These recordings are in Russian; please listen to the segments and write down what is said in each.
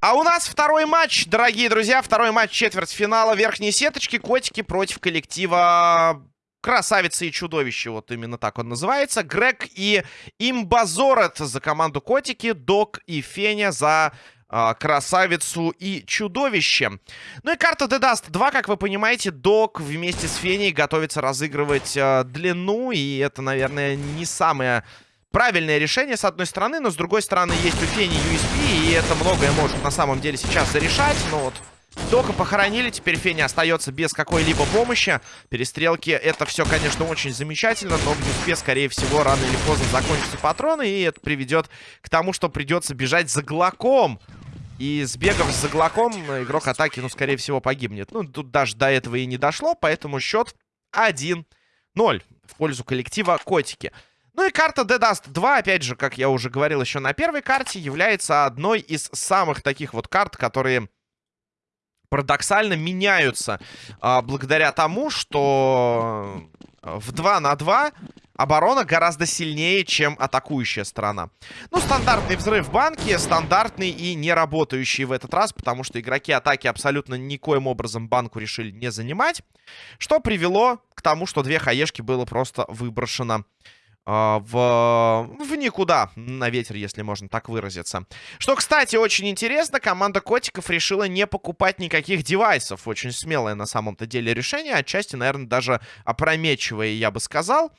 А у нас второй матч, дорогие друзья. Второй матч четвертьфинала верхней сеточки. Котики против коллектива Красавица и чудовище, вот именно так он называется. Грег и Имбазорет за команду Котики, Док и Феня за Красавицу и Чудовище. Ну и карта The Dust 2, как вы понимаете, Док вместе с Феней готовится разыгрывать э, длину, и это, наверное, не самое правильное решение, с одной стороны, но с другой стороны есть у Фени USP, и это многое может на самом деле сейчас зарешать, но вот... Дока похоронили, теперь Феня остается без какой-либо помощи. Перестрелки, это все, конечно, очень замечательно, но в Юспе, скорее всего, рано или поздно закончатся патроны, и это приведет к тому, что придется бежать за Глоком. И сбегав за Глоком, игрок атаки, ну, скорее всего, погибнет. Ну, тут даже до этого и не дошло, поэтому счет 1-0 в пользу коллектива Котики. Ну и карта The Dust 2, опять же, как я уже говорил еще на первой карте, является одной из самых таких вот карт, которые парадоксально меняются а, благодаря тому, что в 2 на 2 оборона гораздо сильнее, чем атакующая сторона. Ну, стандартный взрыв банки, стандартный и не работающий в этот раз, потому что игроки атаки абсолютно никоим образом банку решили не занимать, что привело к тому, что две хаешки было просто выброшено в, в никуда, на ветер, если можно так выразиться. Что, кстати, очень интересно, команда Котиков решила не покупать никаких девайсов. Очень смелое на самом-то деле решение, отчасти, наверное, даже опрометчивое, я бы сказал.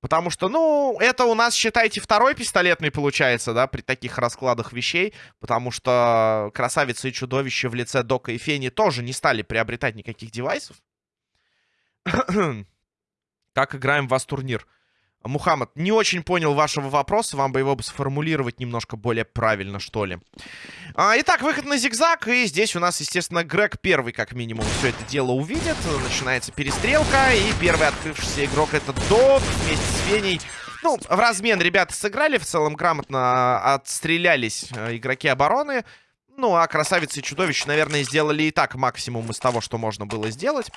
Потому что, ну, это у нас, считайте, второй пистолетный получается, да, при таких раскладах вещей. Потому что красавица и чудовище в лице Дока и Фени тоже не стали приобретать никаких девайсов. как играем в вас турнир? Мухаммад, не очень понял вашего вопроса. Вам бы его сформулировать немножко более правильно, что ли. А, итак, выход на зигзаг. И здесь у нас, естественно, Грег первый, как минимум, все это дело увидит. Начинается перестрелка. И первый открывшийся игрок это Док вместе с Феней. Ну, в размен ребята сыграли. В целом грамотно отстрелялись э, игроки обороны. Ну, а красавицы и чудовище, наверное, сделали и так максимум из того, что можно было сделать.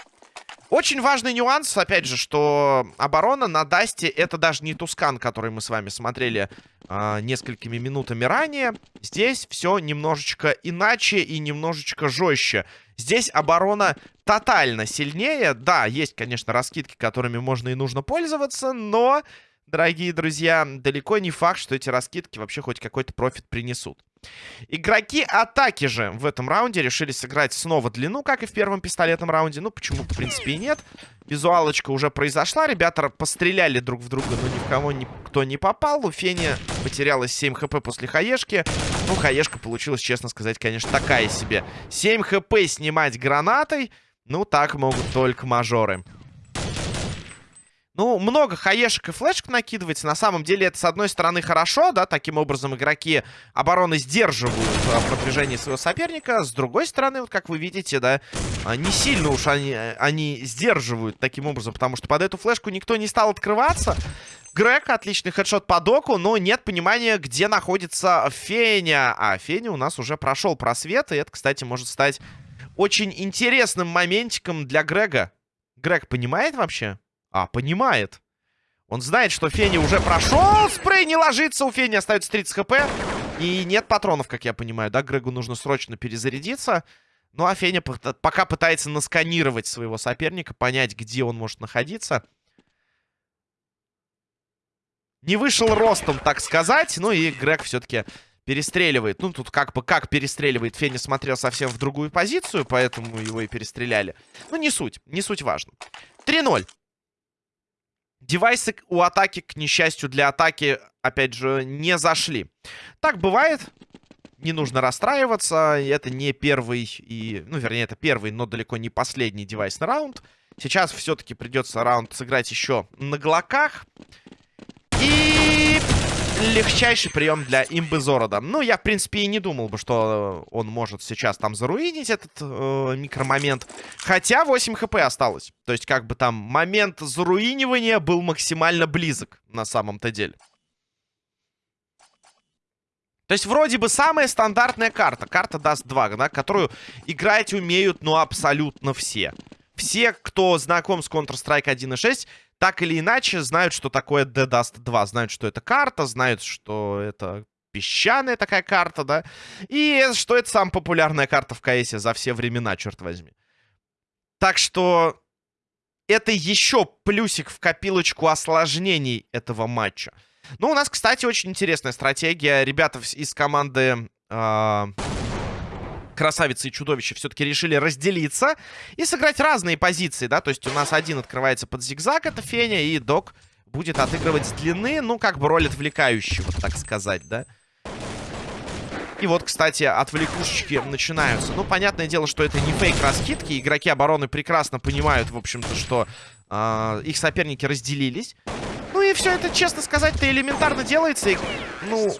Очень важный нюанс, опять же, что оборона на Дасте это даже не Тускан, который мы с вами смотрели э, несколькими минутами ранее. Здесь все немножечко иначе и немножечко жестче. Здесь оборона тотально сильнее. Да, есть, конечно, раскидки, которыми можно и нужно пользоваться, но, дорогие друзья, далеко не факт, что эти раскидки вообще хоть какой-то профит принесут. Игроки атаки же в этом раунде решили сыграть снова длину, как и в первом пистолетном раунде. Ну, почему, в принципе, и нет. Визуалочка уже произошла. Ребята постреляли друг в друга, но ни в кого никто не попал. У Фени потерялось 7 хп после хаешки. Ну, хаешка получилась, честно сказать, конечно, такая себе. 7 хп снимать гранатой. Ну, так могут только мажоры. Ну, много хаешек и флешек накидывается. На самом деле это, с одной стороны, хорошо, да, таким образом игроки обороны сдерживают а, продвижение своего соперника. С другой стороны, вот как вы видите, да, а, не сильно уж они, они сдерживают таким образом, потому что под эту флешку никто не стал открываться. Грег, отличный хедшот по доку, но нет понимания, где находится Феня. А Феня у нас уже прошел просвет, и это, кстати, может стать очень интересным моментиком для Грега. Грег понимает вообще? А, понимает. Он знает, что Фени уже прошел. Спрей не ложится. У Фени остается 30 хп. И нет патронов, как я понимаю. Да, Грегу нужно срочно перезарядиться. Ну, а Феня пока пытается насканировать своего соперника, понять, где он может находиться. Не вышел ростом, так сказать. Ну и Грег все-таки перестреливает. Ну, тут как бы как перестреливает. Феня смотрел совсем в другую позицию, поэтому его и перестреляли. Ну, не суть. Не суть важно. 3-0. Девайсы у атаки, к несчастью для атаки, опять же, не зашли. Так бывает. Не нужно расстраиваться. Это не первый и... Ну, вернее, это первый, но далеко не последний девайс на раунд. Сейчас все-таки придется раунд сыграть еще на глоках. И легчайший прием для имбы Зорода. Ну, я, в принципе, и не думал бы, что он может сейчас там заруинить этот э, микромомент. Хотя 8 хп осталось. То есть, как бы там момент заруинивания был максимально близок на самом-то деле. То есть, вроде бы самая стандартная карта. Карта даст 2, да, которую играть умеют, ну, абсолютно все. все, кто знаком с Counter-Strike 1.6, так или иначе знают, что такое Dead Dust 2. Знают, что это карта, знают, что это песчаная такая карта, да. И что это самая популярная карта в КС за все времена, черт возьми. Так что это еще плюсик в копилочку осложнений этого матча. Ну, у нас, кстати, очень интересная стратегия. Ребята из команды... Э красавицы и чудовища все-таки решили разделиться и сыграть разные позиции, да, то есть у нас один открывается под зигзаг, это Феня, и Док будет отыгрывать с длины, ну, как бы роль отвлекающего, так сказать, да. И вот, кстати, отвлекушечки начинаются. Ну, понятное дело, что это не фейк-раскидки. Игроки обороны прекрасно понимают, в общем-то, что э, их соперники разделились. Ну и все это, честно сказать-то, элементарно делается. И, ну,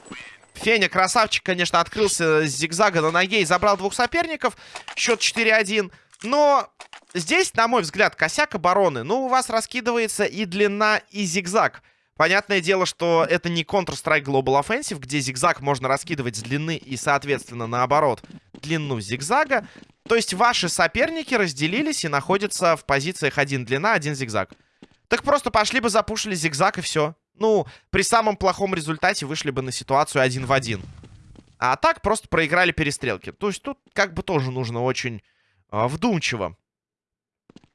Феня, красавчик, конечно, открылся с зигзага на ноге и забрал двух соперников. Счет 4-1. Но здесь, на мой взгляд, косяк обороны. Ну, у вас раскидывается и длина, и зигзаг. Понятное дело, что это не Counter-Strike Global Offensive, где зигзаг можно раскидывать с длины и, соответственно, наоборот, длину зигзага. То есть ваши соперники разделились и находятся в позициях один длина, один зигзаг. Так просто пошли бы, запушили зигзаг и все. Ну, при самом плохом результате вышли бы на ситуацию один в один. А так просто проиграли перестрелки. То есть тут как бы тоже нужно очень э, вдумчиво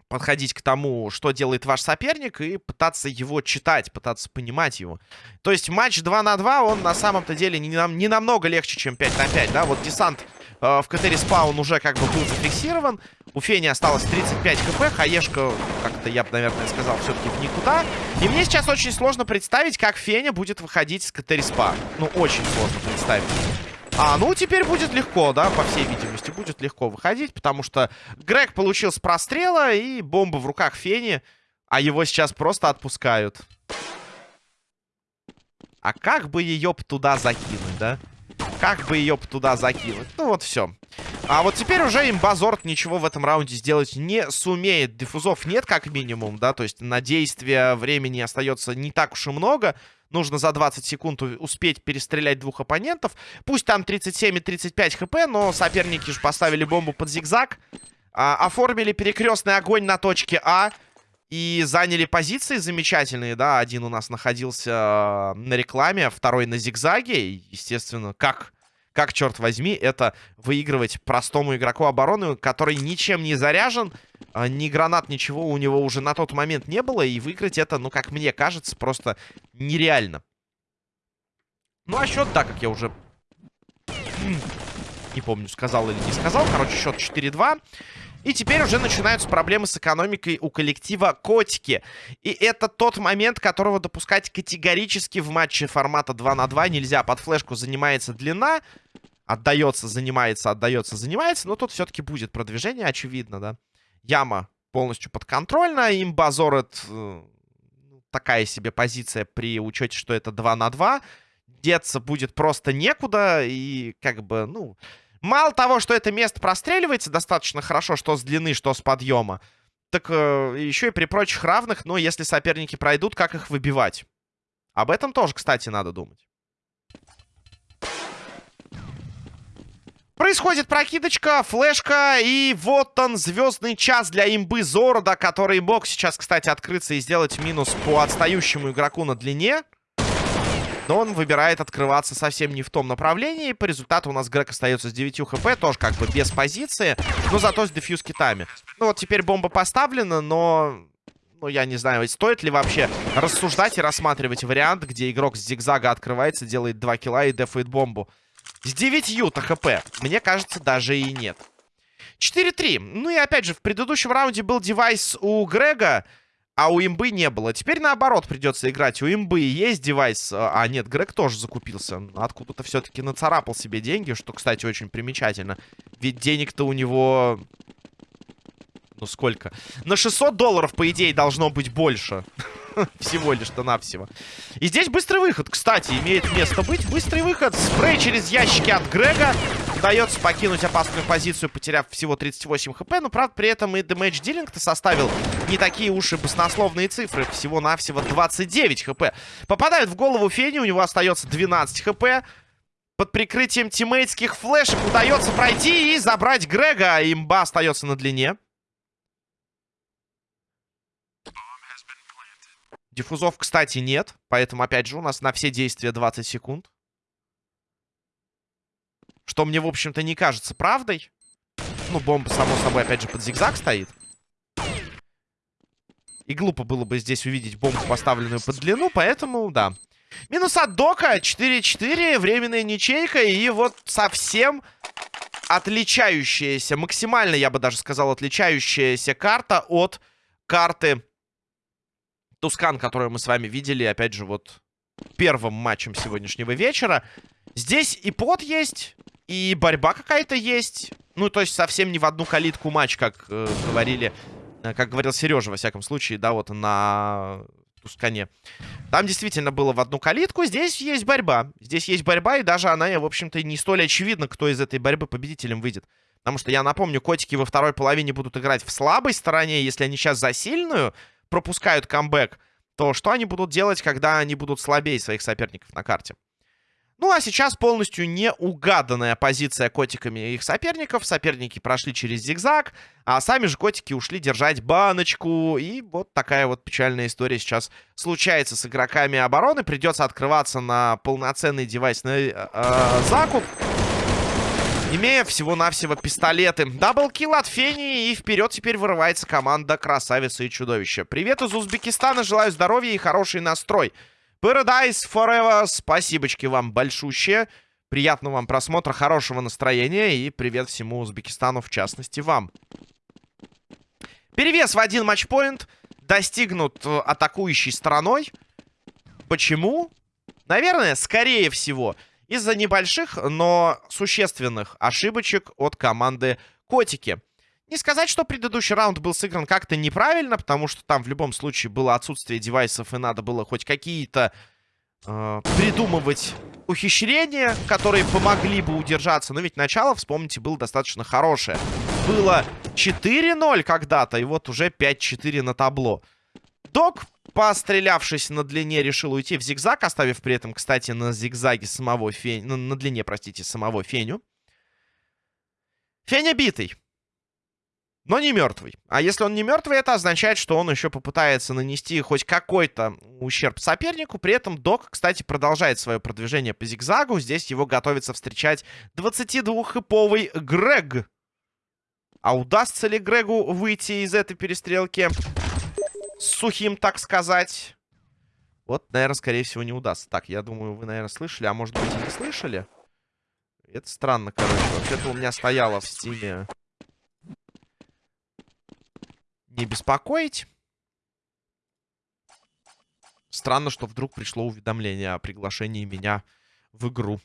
подходить к тому, что делает ваш соперник, и пытаться его читать, пытаться понимать его. То есть матч 2 на 2, он на самом-то деле не, нам, не намного легче, чем 5 на 5, да? Вот десант э, в КТ спаун уже как бы был зафиксирован. У Фени осталось 35 хп, Хаешка, как-то я бы, наверное, сказал, все-таки в никуда. И мне сейчас очень сложно представить, как Феня будет выходить с КТ спа. Ну, очень сложно представить. А, ну, теперь будет легко, да, по всей видимости, будет легко выходить, потому что Грег получил с прострела, и бомба в руках Фени, а его сейчас просто отпускают. А как бы ее туда закинуть, да? Как бы ее туда закинуть? Ну, вот все. А вот теперь уже имбазорт ничего в этом раунде сделать не сумеет. Диффузов нет, как минимум, да, то есть на действие времени остается не так уж и много. Нужно за 20 секунд успеть перестрелять двух оппонентов. Пусть там 37 и 35 хп, но соперники же поставили бомбу под зигзаг. А, оформили перекрестный огонь на точке А. И заняли позиции замечательные, да. Один у нас находился э, на рекламе, второй на зигзаге. естественно, как как, черт возьми, это выигрывать простому игроку обороны, который ничем не заряжен, а, ни гранат, ничего у него уже на тот момент не было, и выиграть это, ну, как мне кажется, просто нереально. Ну, а счет, да, как я уже... Не помню, сказал или не сказал. Короче, счет 4-2. И теперь уже начинаются проблемы с экономикой у коллектива Котики. И это тот момент, которого допускать категорически в матче формата 2 на 2 нельзя. Под флешку занимается длина, отдается, занимается, отдается, занимается. Но тут все-таки будет продвижение, очевидно, да. Яма полностью подконтрольна. Имбазор это э, такая себе позиция при учете, что это 2 на 2. Деться будет просто некуда. И как бы, ну... Мало того, что это место простреливается достаточно хорошо, что с длины, что с подъема, так э, еще и при прочих равных, но если соперники пройдут, как их выбивать? Об этом тоже, кстати, надо думать. Происходит прокидочка, флешка, и вот он, звездный час для имбы Зорода, который мог сейчас, кстати, открыться и сделать минус по отстающему игроку на длине. Но он выбирает открываться совсем не в том направлении. По результату у нас Грег остается с 9 хп. Тоже как бы без позиции. Но зато с дефьюз китами. Ну вот теперь бомба поставлена, но... Ну, я не знаю, стоит ли вообще рассуждать и рассматривать вариант, где игрок с зигзага открывается, делает 2 килла и дефает бомбу. С 9-то хп. Мне кажется, даже и нет. 4-3. Ну и опять же, в предыдущем раунде был девайс у Грега. А у имбы не было. Теперь наоборот придется играть. У имбы есть девайс. А, а нет, Грег тоже закупился. Откуда-то все-таки нацарапал себе деньги, что, кстати, очень примечательно. Ведь денег-то у него... Ну, сколько? На 600 долларов, по идее, должно быть больше. Всего лишь-то навсего. И здесь быстрый выход, кстати, имеет место быть. Быстрый выход. Спрей через ящики от Грега удается покинуть опасную позицию, потеряв всего 38 хп. Но, правда, при этом и дэмэдж дилинг-то составил не такие уж и баснословные цифры. Всего-навсего 29 хп. попадает в голову Фени, у него остается 12 хп. Под прикрытием тиммейтских флешек удается пройти и забрать Грега. А имба остается на длине. Диффузов, кстати, нет. Поэтому, опять же, у нас на все действия 20 секунд. Что мне, в общем-то, не кажется правдой. Ну, бомба, само собой, опять же, под зигзаг стоит. И глупо было бы здесь увидеть бомбу, поставленную под длину, поэтому, да. Минус от Дока, 4-4, временная ничейка, и вот совсем отличающаяся, максимально, я бы даже сказал, отличающаяся карта от карты Тускан, которую мы с вами видели, опять же, вот первым матчем сегодняшнего вечера. Здесь и пот есть, и борьба какая-то есть. Ну, то есть совсем не в одну калитку матч, как э, говорили, э, как говорил Сережа, во всяком случае, да, вот на Тускане. Там действительно было в одну калитку, здесь есть борьба. Здесь есть борьба, и даже она, в общем-то, не столь очевидна, кто из этой борьбы победителем выйдет. Потому что, я напомню, котики во второй половине будут играть в слабой стороне. Если они сейчас за сильную пропускают камбэк, то что они будут делать, когда они будут слабее своих соперников на карте? Ну, а сейчас полностью неугаданная позиция котиками их соперников. Соперники прошли через зигзаг, а сами же котики ушли держать баночку. И вот такая вот печальная история сейчас случается с игроками обороны. Придется открываться на полноценный девайсный э, э, закуп. Имея всего-навсего пистолеты. Даблкил от Фени. И вперед теперь вырывается команда Красавицы и Чудовища. Привет из Узбекистана. Желаю здоровья и хороший настрой. Paradise Forever. Спасибочки вам большущие. Приятного вам просмотра, хорошего настроения. И привет всему Узбекистану, в частности, вам. Перевес в один матчпоинт достигнут э, атакующей стороной. Почему? Наверное, скорее всего, из-за небольших, но существенных ошибочек от команды Котики. Не сказать, что предыдущий раунд был сыгран как-то неправильно, потому что там в любом случае было отсутствие девайсов, и надо было хоть какие-то э, придумывать ухищрения, которые помогли бы удержаться. Но ведь начало, вспомните, было достаточно хорошее. Было 4-0 когда-то, и вот уже 5-4 на табло. Док, пострелявшись на длине, решил уйти в зигзаг, оставив при этом, кстати, на зигзаге самого Феню... На, на длине, простите, самого Феню. Феня битый но не мертвый. А если он не мертвый, это означает, что он еще попытается нанести хоть какой-то ущерб сопернику. При этом Док, кстати, продолжает свое продвижение по зигзагу. Здесь его готовится встречать 22-хэповый Грег. А удастся ли Грегу выйти из этой перестрелки сухим, так сказать? Вот, наверное, скорее всего, не удастся. Так, я думаю, вы, наверное, слышали, а может быть и не слышали. Это странно, короче. Вообще-то у меня стояло в стиме не беспокоить. Странно, что вдруг пришло уведомление о приглашении меня в игру.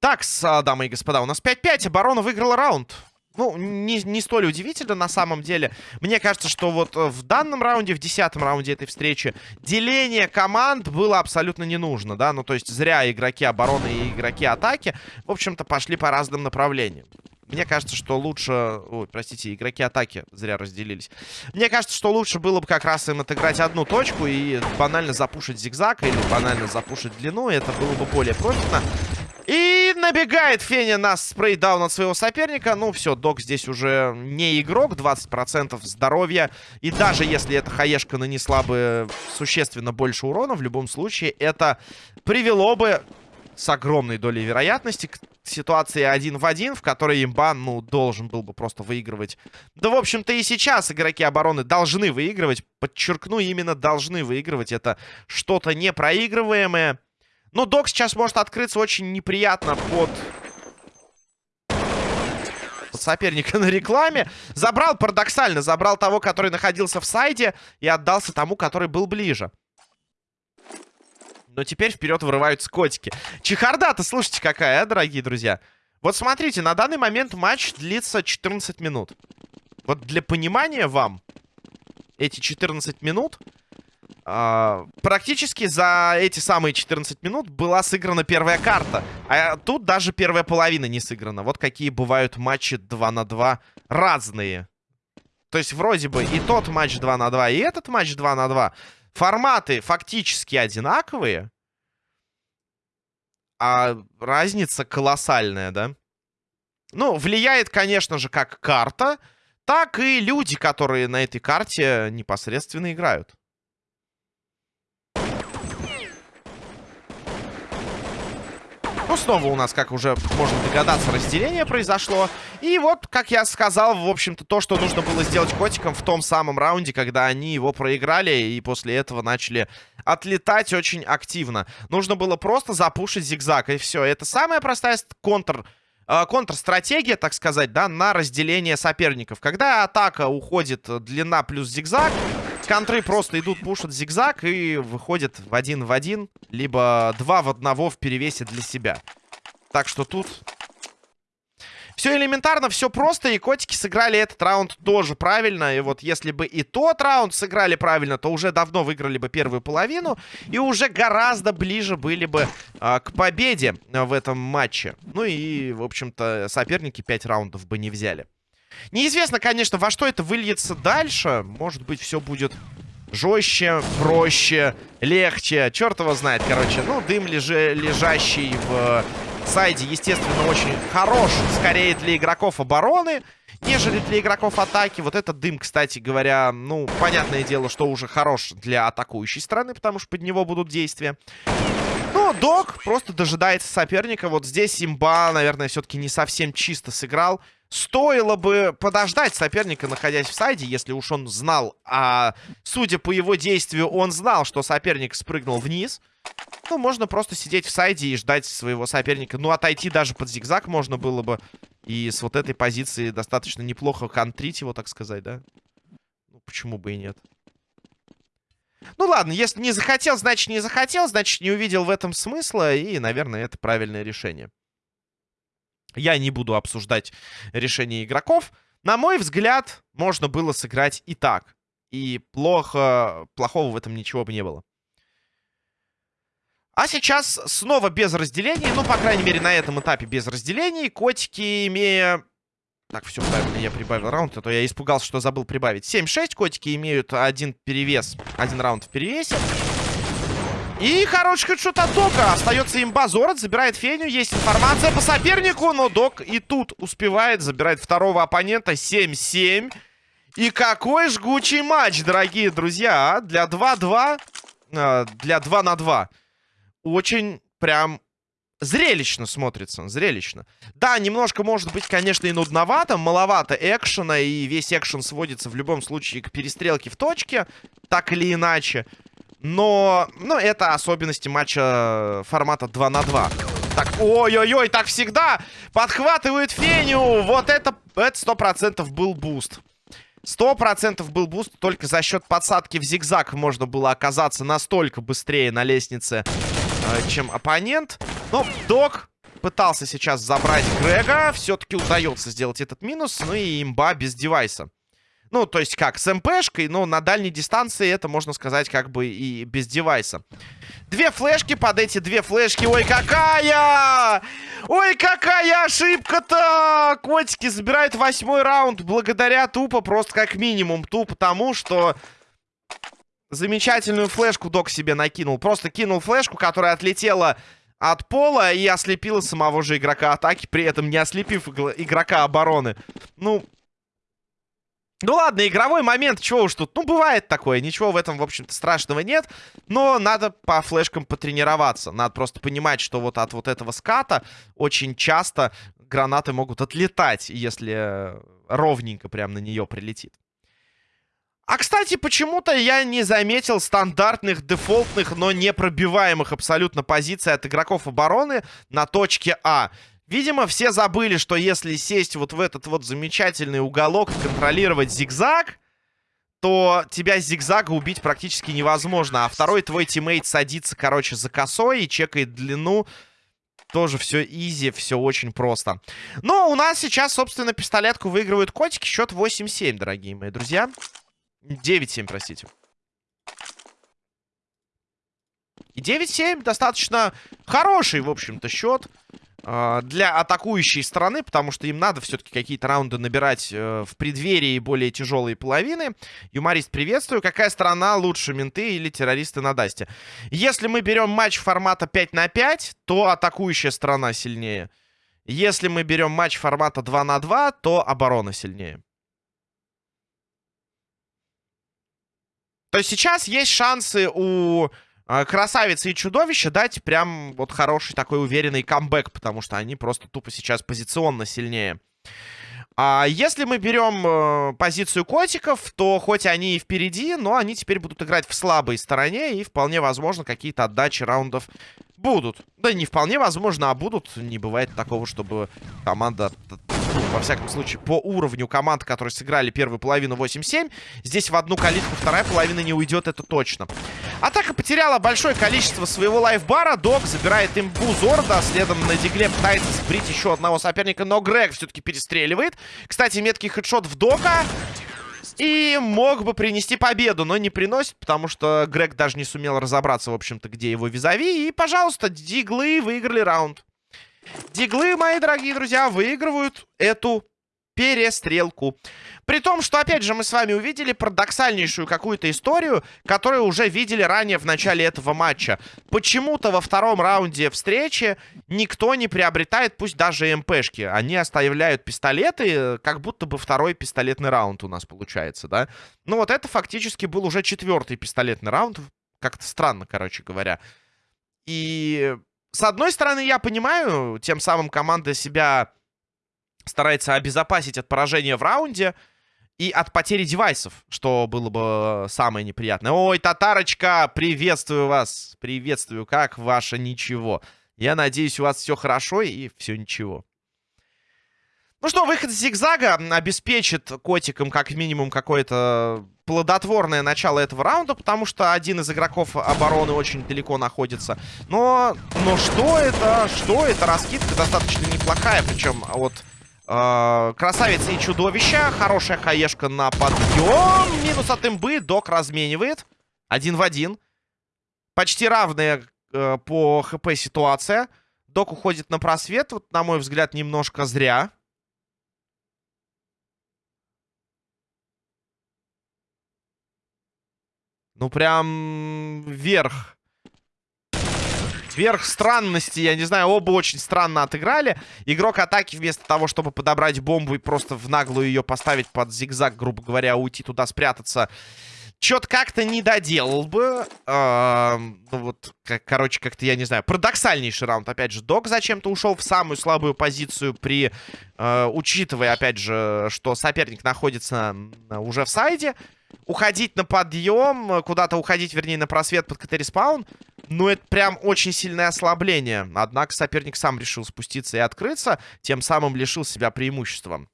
Так, дамы и господа, у нас 5-5. Оборона выиграла раунд. Ну, не, не столь удивительно на самом деле. Мне кажется, что вот в данном раунде, в десятом раунде этой встречи, деление команд было абсолютно не нужно, да? Ну, то есть зря игроки обороны и игроки атаки, в общем-то, пошли по разным направлениям. Мне кажется, что лучше... Ой, простите, игроки атаки зря разделились. Мне кажется, что лучше было бы как раз им отыграть одну точку и банально запушить зигзаг или банально запушить длину. Это было бы более профитно. И набегает Феня на спрейдаун от своего соперника. Ну, все, Док здесь уже не игрок. 20% здоровья. И даже если эта хаешка нанесла бы существенно больше урона, в любом случае это привело бы с огромной долей вероятности к ситуации один в один, в которой имбан, ну, должен был бы просто выигрывать. Да, в общем-то, и сейчас игроки обороны должны выигрывать. Подчеркну, именно должны выигрывать. Это что-то непроигрываемое. Но док сейчас может открыться очень неприятно под... под соперника на рекламе. Забрал, парадоксально, забрал того, который находился в сайде и отдался тому, который был ближе. Но теперь вперед вырываются котики. Чехарда-то, слушайте, какая, а, дорогие друзья. Вот смотрите, на данный момент матч длится 14 минут. Вот для понимания вам, эти 14 минут... Uh, практически за эти самые 14 минут была сыграна первая карта. А тут даже первая половина не сыграна. Вот какие бывают матчи 2 на 2 разные. То есть вроде бы и тот матч 2 на 2, и этот матч 2 на 2. Форматы фактически одинаковые. А разница колоссальная, да? Ну, влияет, конечно же, как карта, так и люди, которые на этой карте непосредственно играют. Снова у нас, как уже можно догадаться, разделение произошло. И вот, как я сказал, в общем-то, то, что нужно было сделать котикам в том самом раунде, когда они его проиграли и после этого начали отлетать очень активно. Нужно было просто запушить зигзаг, и все. Это самая простая контр Э, контрстратегия, так сказать, да, на разделение соперников. Когда атака уходит длина плюс зигзаг, контры просто идут, пушат зигзаг и выходят в один в один, либо два в одного в перевесе для себя. Так что тут все элементарно, все просто, и котики сыграли этот раунд тоже правильно. И вот если бы и тот раунд сыграли правильно, то уже давно выиграли бы первую половину. И уже гораздо ближе были бы а, к победе в этом матче. Ну и, в общем-то, соперники 5 раундов бы не взяли. Неизвестно, конечно, во что это выльется дальше. Может быть, все будет жестче, проще, легче. Черт его знает, короче. Ну, дым лежа лежащий в сайде, естественно, очень хорош. Скорее для игроков обороны, нежели для игроков атаки. Вот этот дым, кстати говоря, ну, понятное дело, что уже хорош для атакующей стороны, потому что под него будут действия. Док просто дожидается соперника. Вот здесь имба, наверное, все-таки не совсем чисто сыграл. Стоило бы подождать соперника, находясь в сайде, если уж он знал. А судя по его действию, он знал, что соперник спрыгнул вниз. Ну, можно просто сидеть в сайде и ждать своего соперника. Ну, отойти даже под зигзаг можно было бы. И с вот этой позиции достаточно неплохо контрить его, так сказать, да? Ну, почему бы и нет? Ну, ладно, если не захотел, значит не захотел. Значит, не увидел в этом смысла. И, наверное, это правильное решение. Я не буду обсуждать решение игроков. На мой взгляд, можно было сыграть и так. И плохо, плохого в этом ничего бы не было. А сейчас снова без разделений. Ну, по крайней мере, на этом этапе без разделений. Котики, имея... Так, все правильно, я прибавил раунд, а то я испугался, что забыл прибавить. 7-6, котики имеют один перевес, один раунд в перевесе. И хороший хедшот от Дока. Остается имба. Зорот забирает Феню. Есть информация по сопернику, но Док и тут успевает. Забирает второго оппонента. 7-7. И какой жгучий матч, дорогие друзья, а? Для 2-2. Э, для 2 на 2 очень прям зрелищно смотрится, зрелищно. Да, немножко может быть, конечно, и нудновато, маловато экшена, и весь экшен сводится в любом случае к перестрелке в точке, так или иначе. Но, ну, это особенности матча формата 2 на 2. Так, ой-ой-ой, так всегда подхватывают Феню. Вот это, это 100% был буст. Сто процентов был буст. Только за счет подсадки в зигзаг можно было оказаться настолько быстрее на лестнице Э, чем оппонент. Но Док пытался сейчас забрать Грега. Все-таки удается сделать этот минус. Ну и имба без девайса. Ну, то есть как, с МПшкой, но на дальней дистанции это, можно сказать, как бы и без девайса. Две флешки под эти две флешки. Ой, какая! Ой, какая ошибка-то! Котики забирают восьмой раунд благодаря тупо, просто как минимум, тупо тому, что Замечательную флешку Док себе накинул. Просто кинул флешку, которая отлетела от пола и ослепила самого же игрока атаки, при этом не ослепив игрока обороны. Ну, ну ладно, игровой момент, чего уж тут. Ну, бывает такое, ничего в этом, в общем-то, страшного нет. Но надо по флешкам потренироваться. Надо просто понимать, что вот от вот этого ската очень часто гранаты могут отлетать, если ровненько прям на нее прилетит. А, кстати, почему-то я не заметил стандартных, дефолтных, но непробиваемых абсолютно позиций от игроков обороны на точке А. Видимо, все забыли, что если сесть вот в этот вот замечательный уголок контролировать зигзаг, то тебя с зигзага убить практически невозможно. А второй твой тиммейт садится, короче, за косой и чекает длину. Тоже все easy, все очень просто. Но у нас сейчас, собственно, пистолетку выигрывают котики. Счет 8-7, дорогие мои друзья. 9-7, простите. И 9-7 достаточно хороший, в общем-то, счет э, для атакующей стороны, потому что им надо все-таки какие-то раунды набирать э, в преддверии более тяжелые половины. Юморист, приветствую. Какая страна лучше, менты или террористы на Дасте? Если мы берем матч формата 5 на 5, то атакующая сторона сильнее. Если мы берем матч формата 2 на 2, то оборона сильнее. То есть сейчас есть шансы у э, красавицы и чудовища дать прям вот хороший такой уверенный камбэк, потому что они просто тупо сейчас позиционно сильнее. А если мы берем э, позицию котиков, то хоть они и впереди, но они теперь будут играть в слабой стороне, и вполне возможно какие-то отдачи раундов будут. Да не вполне возможно, а будут. Не бывает такого, чтобы команда во всяком случае, по уровню команд, которые сыграли первую половину 8-7. Здесь в одну калитку вторая половина не уйдет, это точно. Атака потеряла большое количество своего лайфбара. Док забирает имбу Зорда. Следом на дигле пытается сбрить еще одного соперника, но Грег все-таки перестреливает. Кстати, меткий хедшот в Дока. И мог бы принести победу, но не приносит, потому что Грег даже не сумел разобраться, в общем-то, где его визави. И, пожалуйста, диглы выиграли раунд. Диглы, мои дорогие друзья, выигрывают эту перестрелку. При том, что, опять же, мы с вами увидели парадоксальнейшую какую-то историю, которую уже видели ранее в начале этого матча. Почему-то во втором раунде встречи никто не приобретает, пусть даже МПшки. Они оставляют пистолеты, как будто бы второй пистолетный раунд у нас получается, да? Ну вот это фактически был уже четвертый пистолетный раунд. Как-то странно, короче говоря. И с одной стороны, я понимаю, тем самым команда себя старается обезопасить от поражения в раунде и от потери девайсов, что было бы самое неприятное. Ой, Татарочка, приветствую вас. Приветствую, как ваше ничего. Я надеюсь, у вас все хорошо и все ничего. Ну что, выход с зигзага обеспечит котикам как минимум какое-то плодотворное начало этого раунда, потому что один из игроков обороны очень далеко находится. Но, но что это? Что это? Раскидка достаточно неплохая, причем от э, красавицы и чудовища. Хорошая хаешка на подъем. Минус от имбы. Док разменивает. Один в один. Почти равная э, по хп ситуация. Док уходит на просвет. Вот, на мой взгляд, немножко зря. Ну, прям вверх. Вверх странности, я не знаю, оба очень странно отыграли. Игрок атаки вместо того, чтобы подобрать бомбу и просто в наглую ее поставить под зигзаг, грубо говоря, уйти туда спрятаться, что-то как-то не доделал бы. Э, ну вот, как, короче, как-то, я не знаю, парадоксальнейший раунд. Опять же, Док зачем-то ушел в самую слабую позицию при... Э, учитывая, опять же, что соперник находится уже в сайде уходить на подъем, э, куда-то уходить, вернее, на просвет под CT-respawn, ну, это прям очень сильное ослабление. Однако соперник сам решил спуститься и открыться, тем самым лишил себя преимущества.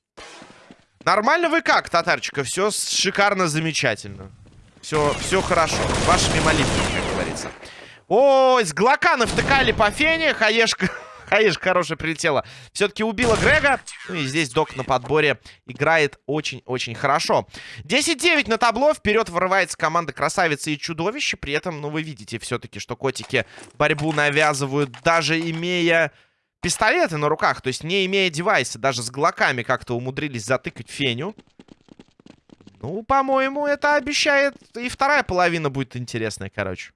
Нормально вы как, Татарчика? Все шикарно, замечательно. Все, все хорошо. Вашими молитвами, как говорится. Ой, с Глока навтыкали по фене. Хаешка... Хаишка хорошая прилетела. Все-таки убила Грега. Ну и здесь Док на подборе играет очень-очень хорошо. 10-9 на табло. Вперед вырывается команда Красавицы и Чудовище. При этом, ну, вы видите все-таки, что котики борьбу навязывают, даже имея пистолеты на руках. То есть не имея девайса. Даже с глоками как-то умудрились затыкать Феню. Ну, по-моему, это обещает... И вторая половина будет интересная, короче.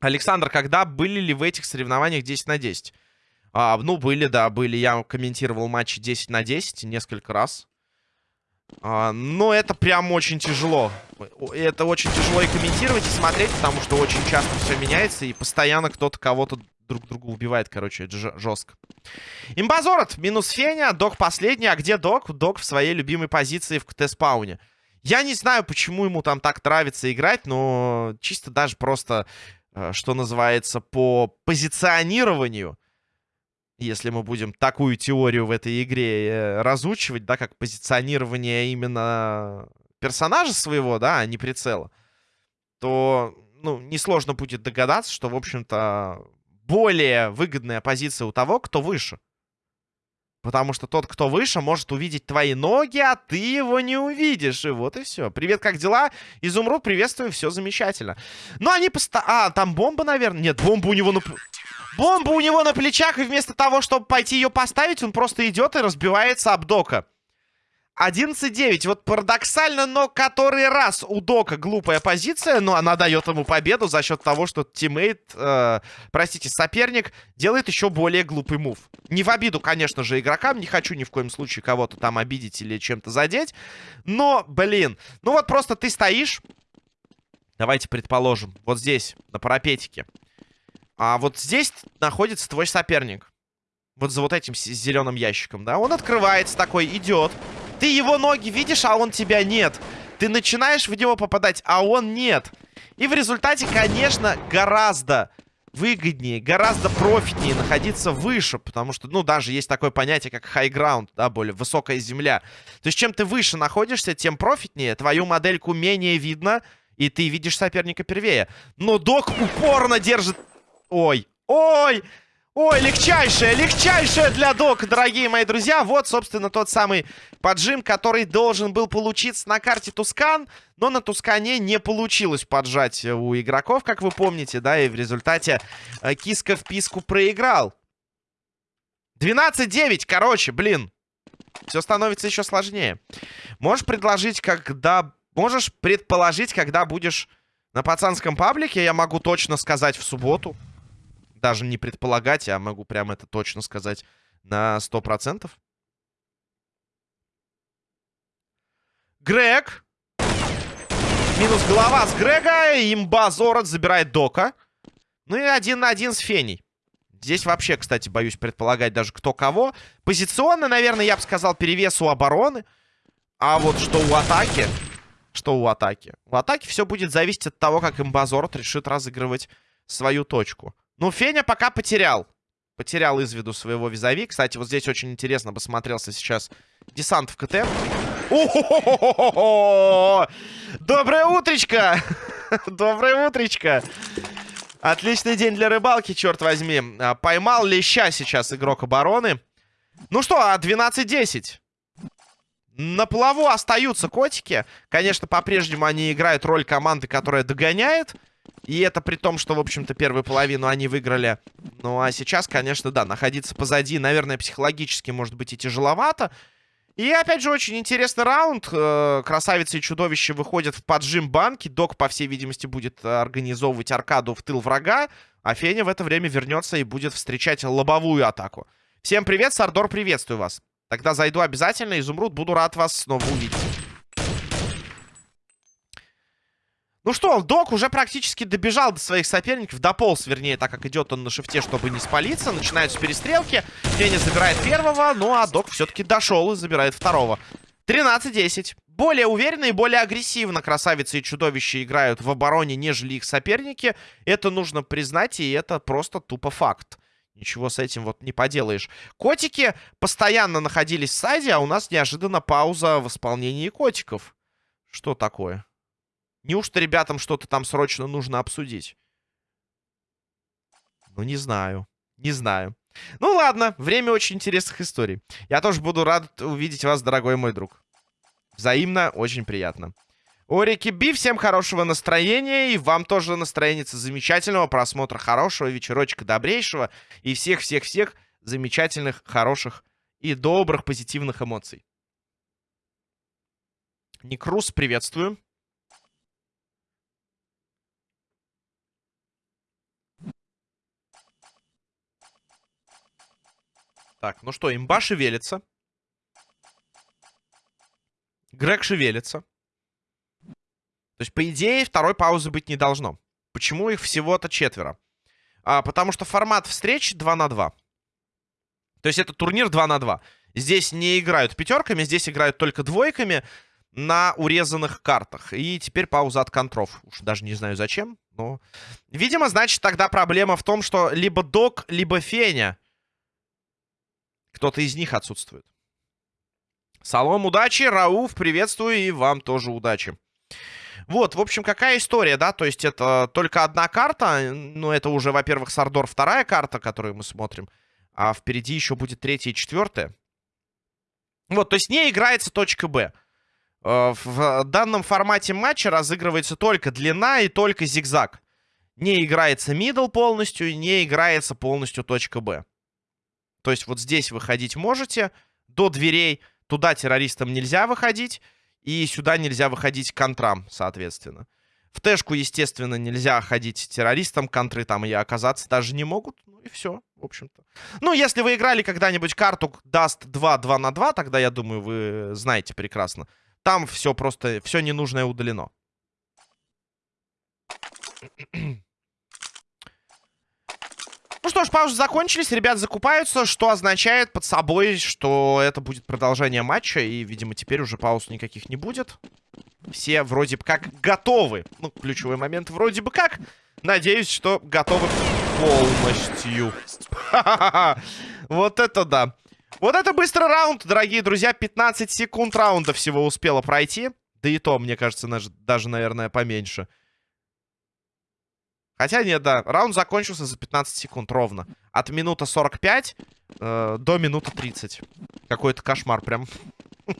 Александр, когда были ли в этих соревнованиях 10 на 10? А, ну, были, да, были. Я комментировал матчи 10 на 10 несколько раз. А, но это прям очень тяжело. Это очень тяжело и комментировать, и смотреть, потому что очень часто все меняется, и постоянно кто-то кого-то друг друга убивает, короче, это жестко. Имбазорот, минус Феня, Док последний. А где Док? Док в своей любимой позиции в КТ-спауне. Я не знаю, почему ему там так нравится играть, но чисто даже просто что называется, по позиционированию, если мы будем такую теорию в этой игре э, разучивать, да, как позиционирование именно персонажа своего, да, а не прицела, то, ну, несложно будет догадаться, что, в общем-то, более выгодная позиция у того, кто выше. Потому что тот, кто выше, может увидеть твои ноги, а ты его не увидишь. И вот и все. Привет, как дела? Изумруд, приветствую, все замечательно. Ну, они поста... А, там бомба, наверное? Нет, бомба у него на... Бомба у него на плечах, и вместо того, чтобы пойти ее поставить, он просто идет и разбивается об дока. 11-9. Вот парадоксально, но который раз у Дока глупая позиция, но она дает ему победу за счет того, что тиммейт, э, простите, соперник делает еще более глупый мув. Не в обиду, конечно же, игрокам. Не хочу ни в коем случае кого-то там обидеть или чем-то задеть. Но, блин, ну вот просто ты стоишь, Давайте предположим. Вот здесь, на парапетике. А вот здесь находится твой соперник. Вот за вот этим зеленым ящиком, да? Он открывается такой, идет. Ты его ноги видишь, а он тебя нет. Ты начинаешь в него попадать, а он нет. И в результате, конечно, гораздо выгоднее, гораздо профитнее находиться выше, потому что, ну, даже есть такое понятие, как high ground, да, более высокая земля. То есть, чем ты выше находишься, тем профитнее, твою модельку менее видно, и ты видишь соперника первее. Но док упорно держит... Ой, ой! Ой, легчайшая, легчайшая для док, дорогие мои друзья. Вот, собственно, тот самый поджим, который должен был получиться на карте Тускан. Но на Тускане не получилось поджать у игроков, как вы помните, да. И в результате э, киска в писку проиграл. 12-9, короче, блин. Все становится еще сложнее. Можешь предложить, когда... Можешь предположить, когда будешь на пацанском паблике, я могу точно сказать в субботу даже не предполагать, а могу прямо это точно сказать на 100%. Грег. Минус голова с Грега. Имба Зорот забирает Дока. Ну и один на один с Феней. Здесь вообще, кстати, боюсь предполагать даже кто кого. Позиционно, наверное, я бы сказал, перевес у обороны. А вот что у атаки... Что у атаки? У атаки все будет зависеть от того, как Имбазорот решит разыгрывать свою точку. Ну, Феня пока потерял. Потерял из виду своего визави. Кстати, вот здесь очень интересно бы смотрелся сейчас десант в КТ. Доброе утречко! Доброе утречко! Отличный день для рыбалки, черт возьми. А, поймал леща сейчас игрок обороны. Ну что, а 12-10. На плаву остаются котики. Конечно, по-прежнему они играют роль команды, которая догоняет. И это при том, что, в общем-то, первую половину они выиграли. Ну, а сейчас, конечно, да, находиться позади, наверное, психологически, может быть, и тяжеловато. И, опять же, очень интересный раунд. Э, красавицы и чудовище выходят в поджим банки. Док, по всей видимости, будет организовывать аркаду в тыл врага. А Феня в это время вернется и будет встречать лобовую атаку. Всем привет, Сардор, приветствую вас. Тогда зайду обязательно. Изумруд, буду рад вас снова увидеть. Ну что, Док уже практически добежал до своих соперников. Дополз, вернее, так как идет он на шифте, чтобы не спалиться. Начинаются перестрелки. Феня забирает первого, ну а Док все-таки дошел и забирает второго. 13-10. Более уверенно и более агрессивно красавицы и чудовища играют в обороне, нежели их соперники. Это нужно признать, и это просто тупо факт. Ничего с этим вот не поделаешь. Котики постоянно находились в сайде, а у нас неожиданно пауза в исполнении котиков. Что такое? Неужто ребятам что-то там срочно нужно обсудить? Ну, не знаю. Не знаю. Ну, ладно. Время очень интересных историй. Я тоже буду рад увидеть вас, дорогой мой друг. Взаимно. Очень приятно. Орики Би, всем хорошего настроения. И вам тоже настроение замечательного просмотра, хорошего вечерочка добрейшего. И всех-всех-всех замечательных, хороших и добрых, позитивных эмоций. Никрус, приветствую. Так, ну что, имба шевелится. Грег шевелится. То есть, по идее, второй паузы быть не должно. Почему их всего-то четверо? А, потому что формат встреч 2 на 2. То есть, это турнир 2 на 2. Здесь не играют пятерками, здесь играют только двойками на урезанных картах. И теперь пауза от контров. Уж даже не знаю зачем, но... Видимо, значит, тогда проблема в том, что либо Док, либо Феня кто-то из них отсутствует. Salom, удачи. Рауф, приветствую. И вам тоже удачи. Вот, в общем, какая история, да? То есть это только одна карта. Ну, это уже, во-первых, Сардор вторая карта, которую мы смотрим. А впереди еще будет третья и четвертая. Вот, то есть не играется точка Б. Э, в данном формате матча разыгрывается только длина и только зигзаг. Не играется middle полностью, не играется полностью точка Б. То есть вот здесь выходить можете до дверей. Туда террористам нельзя выходить. И сюда нельзя выходить контрам, соответственно. В тэшку, естественно, нельзя ходить террористам. Контры там и оказаться даже не могут. Ну и все, в общем-то. Ну, если вы играли когда-нибудь карту Даст 2 2 на 2, тогда, я думаю, вы знаете прекрасно. Там все просто, все ненужное удалено. Что ж, паузы закончились, ребят закупаются, что означает под собой, что это будет продолжение матча, и, видимо, теперь уже пауз никаких не будет. Все вроде бы как готовы. Ну, ключевой момент вроде бы как. Надеюсь, что готовы полностью. Вот это да. Вот это быстрый раунд, дорогие друзья. 15 секунд раунда всего успело пройти. Да и то, мне кажется, даже, наверное, поменьше. Хотя нет, да. Раунд закончился за 15 секунд ровно. От минуты 45 э, до минуты 30. Какой-то кошмар прям.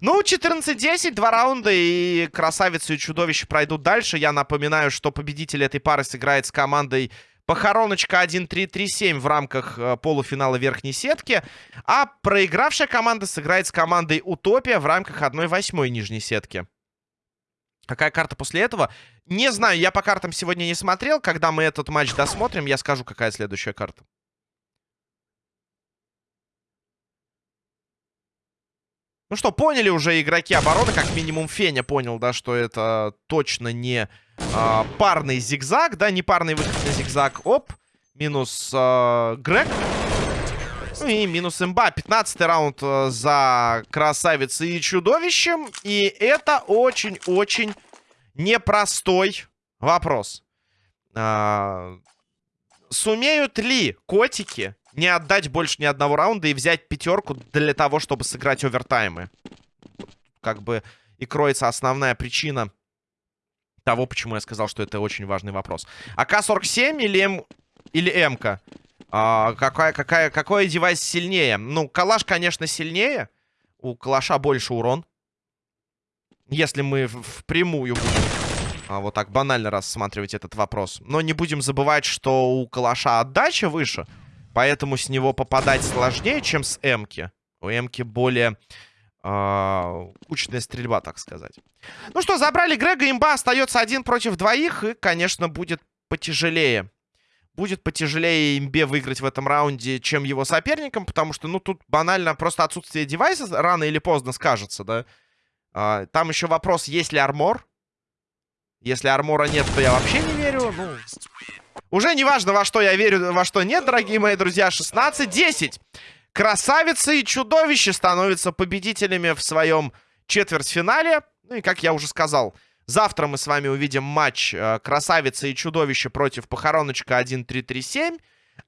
Ну, 14-10, два раунда, и красавицы и чудовище пройдут дальше. Я напоминаю, что победитель этой пары сыграет с командой Похороночка 1-3-3-7 в рамках э, полуфинала верхней сетки. А проигравшая команда сыграет с командой Утопия в рамках 1-8 нижней сетки. Какая карта после этого? Не знаю, я по картам сегодня не смотрел. Когда мы этот матч досмотрим, я скажу, какая следующая карта. Ну что, поняли уже игроки обороны, как минимум Феня понял, да, что это точно не а, парный зигзаг, да, не парный выход на зигзаг. Оп, минус а, Грег. Ну и минус имба. 15 раунд а, за красавицей и чудовищем. И это очень-очень непростой вопрос. А, сумеют ли котики не отдать больше ни одного раунда и взять пятерку для того, чтобы сыграть овертаймы. Как бы и кроется основная причина того, почему я сказал, что это очень важный вопрос. АК-47 или, М... или МК? А, какая, какая, какой девайс сильнее? Ну, калаш, конечно, сильнее. У калаша больше урон. Если мы впрямую будем а, вот так банально рассматривать этот вопрос. Но не будем забывать, что у калаша отдача выше. Поэтому с него попадать сложнее, чем с Эмки. У Эмки более э, кучная стрельба, так сказать. Ну что, забрали Грега, имба остается один против двоих. И, конечно, будет потяжелее. Будет потяжелее имбе выиграть в этом раунде, чем его соперникам. Потому что, ну, тут банально просто отсутствие девайса рано или поздно скажется, да. А, там еще вопрос, есть ли армор. Если армора нет, то я вообще не верю. Ну, уже не важно, во что я верю, во что нет, дорогие мои друзья. 16-10. Красавица и чудовище становятся победителями в своем четвертьфинале. Ну и, как я уже сказал, завтра мы с вами увидим матч э, Красавица и чудовище против Похороночка 1-3-3-7.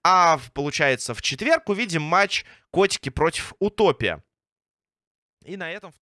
А, получается, в четверг увидим матч Котики против Утопия. И на этом...